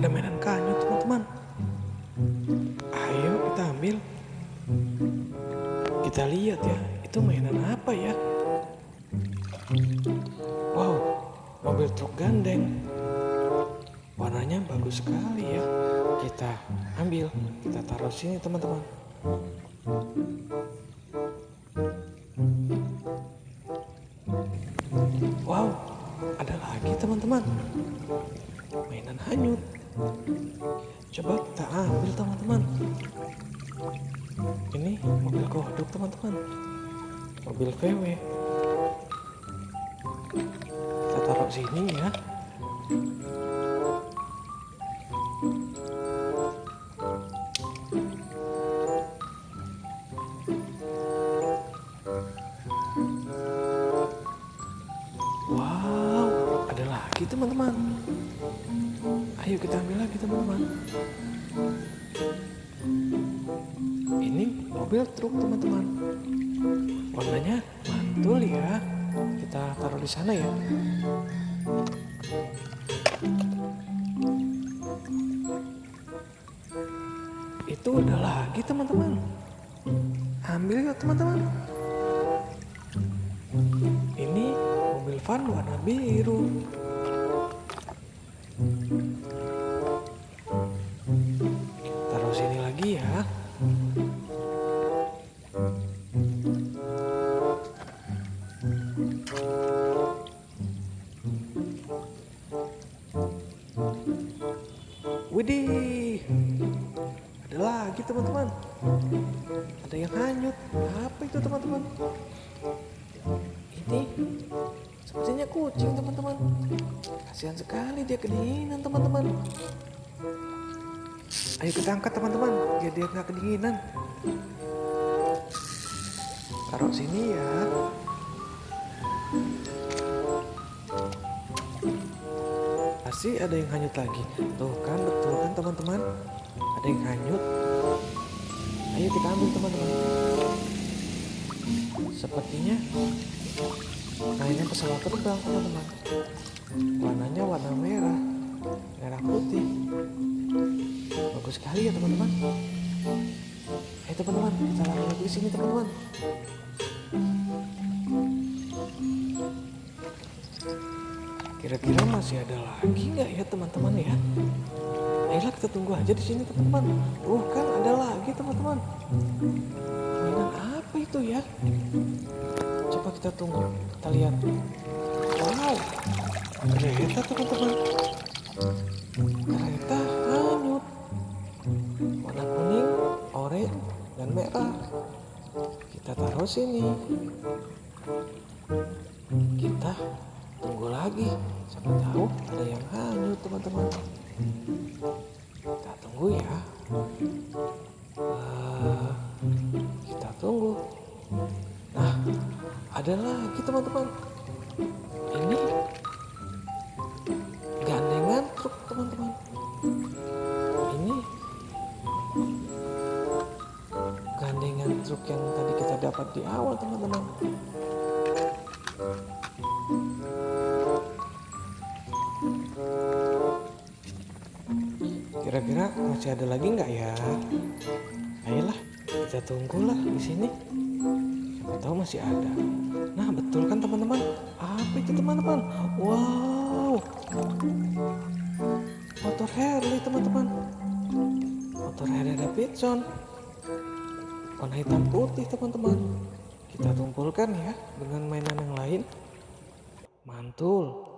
ada mainan kayu teman-teman. Ayo kita ambil. Kita lihat ya, itu mainan apa ya? Wow, mobil truk gandeng. Warnanya bagus sekali ya. Kita ambil, kita taruh sini teman-teman. Wow, ada lagi teman-teman. Mainan hanyut. Coba kita ambil teman-teman. Ini mobil kodok teman-teman. Mobil VW. Kita taruh sini ya. Wow, ada lagi teman-teman. Ayo kita ambil lagi teman-teman. Ini mobil truk teman-teman. Warnanya mantul ya. Kita taruh di sana ya. Itu ada lagi teman-teman. Ambil yuk teman-teman. Ini mobil van warna biru. Lagi ya. Widih, ada lagi teman-teman. Ada yang hanyut. Apa itu teman-teman? Ini sepertinya kucing teman-teman. Kasihan sekali dia kedinginan teman-teman. Ayo kita angkat teman-teman, biar dia nggak kedinginan. Taruh sini ya. Pasti ada yang hanyut lagi. Tuh kan betul kan teman-teman? Ada yang hanyut. Ayo kita ambil teman-teman. Sepertinya mainan pesawat terbang teman-teman. Warnanya warna merah, merah putih. Bagus sekali ya teman-teman. Ayo teman-teman, kita lari lagi di sini teman-teman. Kira-kira masih ada lagi nggak ya teman-teman ya? Ayolah kita tunggu aja di sini teman-teman. Uh kan ada lagi teman-teman. Mainan apa itu ya? Coba kita tunggu, kita lihat. Wow, kereta teman-teman. Kereta merah. Kita taruh sini. Kita tunggu lagi. Siapa tahu ada yang hanyut teman-teman. Kita tunggu ya. Uh, kita tunggu. Nah, ada lagi teman-teman. Ini truk yang tadi kita dapat di awal teman-teman. Kira-kira masih ada lagi nggak ya? Ayolah, kita tunggulah di sini. Siapa tahu masih ada. Nah, betul kan teman-teman? Apa itu teman-teman? Wow, motor Harley teman-teman. Motor Harley Davidson. Warna hitam putih teman-teman. Kita tumpulkan ya dengan mainan yang lain. Mantul.